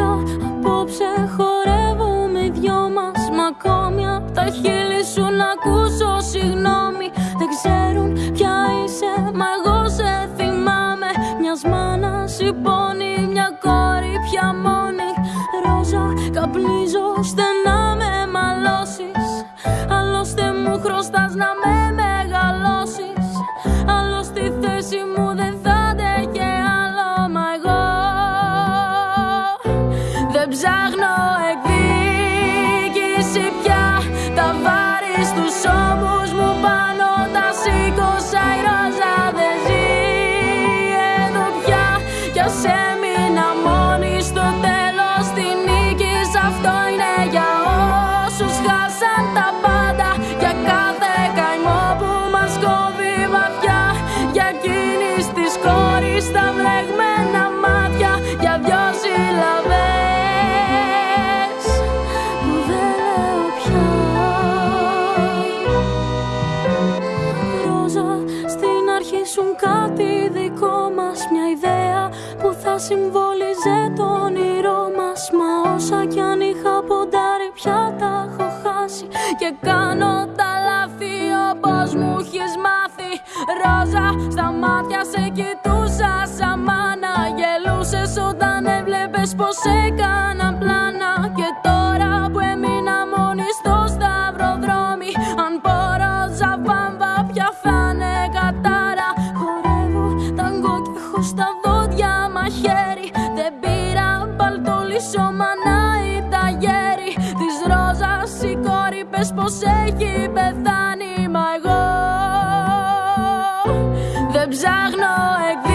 απόψε, απόψε χορεύουμε οι δυο μας Μα ακόμη απ' τα χείλη σου να ακούσω. Συγγνώμη Δεν ξέρουν ποια είσαι, μα σε θυμάμαι. Μιας μάνας η μια κόρη πια μόνη. Ρόζα καπνίζω στενά με μαλώσεις. Άλλωστε μου χρωστάς να με ψάχνω εκδίκηση πια. Τα βάρη στους ώμους μου πάνω τα σήκωσα Η ρόζα δεν ζει. Εδώ πια Κι ας έμεινα μόνη στο τέλος τη νίκη. Αυτό είναι για όσους χάσαν τα πάντα. Για κάθε καημό που μας κόβει βαθιά. Για εκείνης της κόρης τα συμβόλιζε το όνειρό μας Μα όσα κι αν είχα ποντάρει πια τα έχω χάσει. Και κάνω τα λάθη όπως μου έχεις μάθει. Ρόζα, στα μάτια σε κοιτούσα σαν μάνα. Γελούσες όταν έβλεπες πως έκανα πλάνα. Και τώρα που έμεινα μόνη στο σταυροδρόμι Αν πω ρόζα βάμβα πια θα είναι κατάρα. Χορεύω ταγκό και έχω στα κόρη πες πως έχει πεθάνει Μα εγώ δεν ψάχνω εκδίκηση